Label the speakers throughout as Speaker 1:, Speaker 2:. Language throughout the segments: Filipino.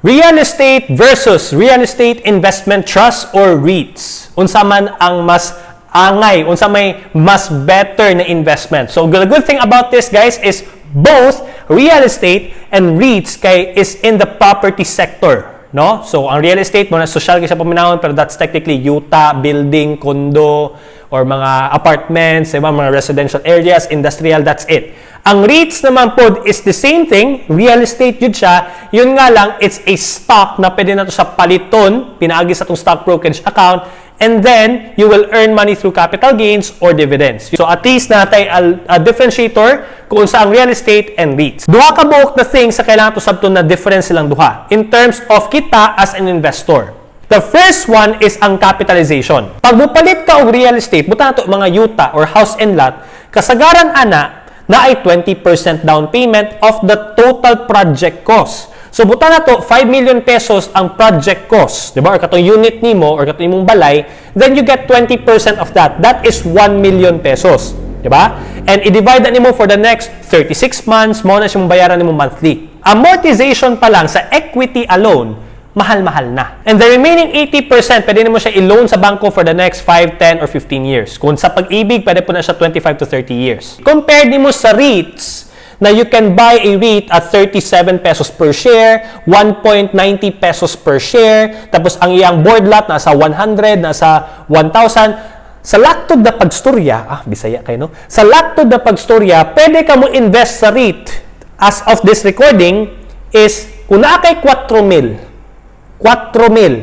Speaker 1: Real estate versus real estate investment trust or REITs. Unsa man ang mas angay, unsa may mas better na investment. So the good thing about this guys is both real estate and REITs kay is in the property sector. No? So, ang real estate mo na social kasi paminahon pero that's technically yuta, building, condo, or mga apartments, diba? mga residential areas, industrial, that's it. Ang REITs naman po is the same thing, real estate yun siya, yun nga lang, it's a stock na pwede na to sa paliton, pinaagi sa itong stock brokerage account, and then you will earn money through capital gains or dividends. So at least natay a, a differentiator kung sa ang real estate and REITs. Duha ka buok na things sa kailangan to sabton na difference silang duha in terms of kita as an investor. The first one is ang capitalization. Pag mupalit ka og real estate, buta na to mga yuta or house and lot, kasagaran ana na ay 20% down payment of the total project cost. So buta na to 5 million pesos ang project cost, 'di ba? Or katong unit nimo or katong imong balay, then you get 20% of that. That is 1 million pesos, 'di ba? And i-divide na nimo for the next 36 months, mo na siyang bayaran nimo monthly. Amortization pa lang sa equity alone, mahal-mahal na. And the remaining 80%, pwede mo siya i-loan sa bangko for the next 5, 10, or 15 years. Kung sa pag-ibig, pwede po na siya 25 to 30 years. Compared mo sa REITs, na you can buy a REIT at 37 pesos per share, 1.90 pesos per share, tapos ang iyang board lot nasa 100, nasa 1,000. Sa laktod na pagstorya, ah, bisaya kayo, no? Sa laktod na pagstorya, pwede ka mo invest sa REIT as of this recording is, kung naa kay 4 mil, 4 mil,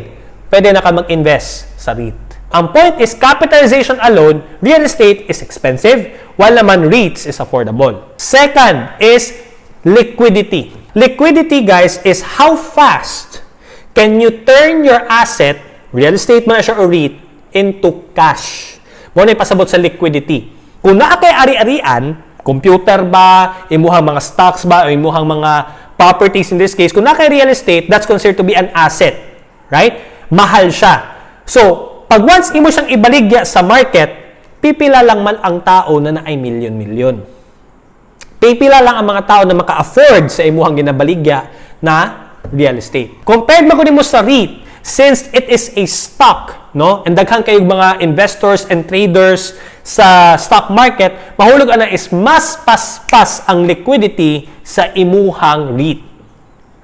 Speaker 1: pwede na ka mag-invest sa REIT. Ang point is capitalization alone, real estate is expensive, while naman REITs is affordable. Second is liquidity. Liquidity, guys, is how fast can you turn your asset, real estate man siya or REIT, into cash. Mo na pasabot sa liquidity. Kung naa kay ari-arian, computer ba, imuhang mga stocks ba, o imuhang mga properties in this case, kung naa kay real estate, that's considered to be an asset. Right? Mahal siya. So, pag once imo siyang ibaligya sa market, pipila lang man ang tao na naay milyon-milyon. Pipila lang ang mga tao na maka-afford sa imuhang ginabaligya na real estate. Compared mo mo sa REIT, since it is a stock, no? And daghan kayong mga investors and traders sa stock market, mahulog ana is mas paspas ang liquidity sa imuhang REIT.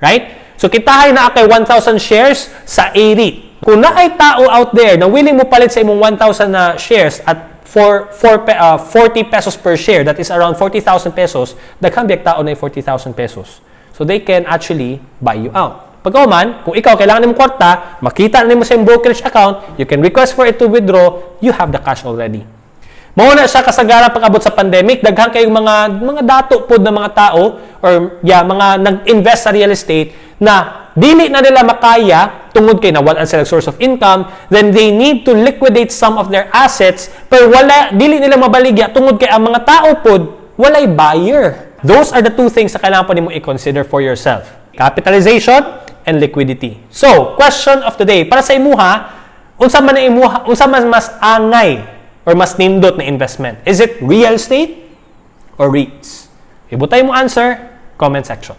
Speaker 1: Right? So kitahay na kay 1,000 shares sa A-REIT. Kung na ay tao out there na willing mo palit sa imong 1,000 na shares at for, for uh, 40 pesos per share, that is around 40,000 pesos, daghang biyak tao na 40,000 pesos. So they can actually buy you out. Pagkauman, kung ikaw kailangan mo kwarta, makita na mo sa brokerage account, you can request for it to withdraw, you have the cash already. Mao na siya kasagaran pag-abot sa pandemic, daghan kayong mga mga dato pod ng mga tao or yeah, mga nag-invest sa real estate na dili na nila makaya tungod kay nawalan sila source of income, then they need to liquidate some of their assets pero wala dili nila mabaligya tungod kay ang mga tao pod walay buyer. Those are the two things na kailangan po nimo i-consider for yourself. Capitalization and liquidity. So, question of the day, para sa imuha, unsa man imuha, unsa man mas angay or mas nindot na investment? Is it real estate or REITs? Ibutay mo answer, comment section.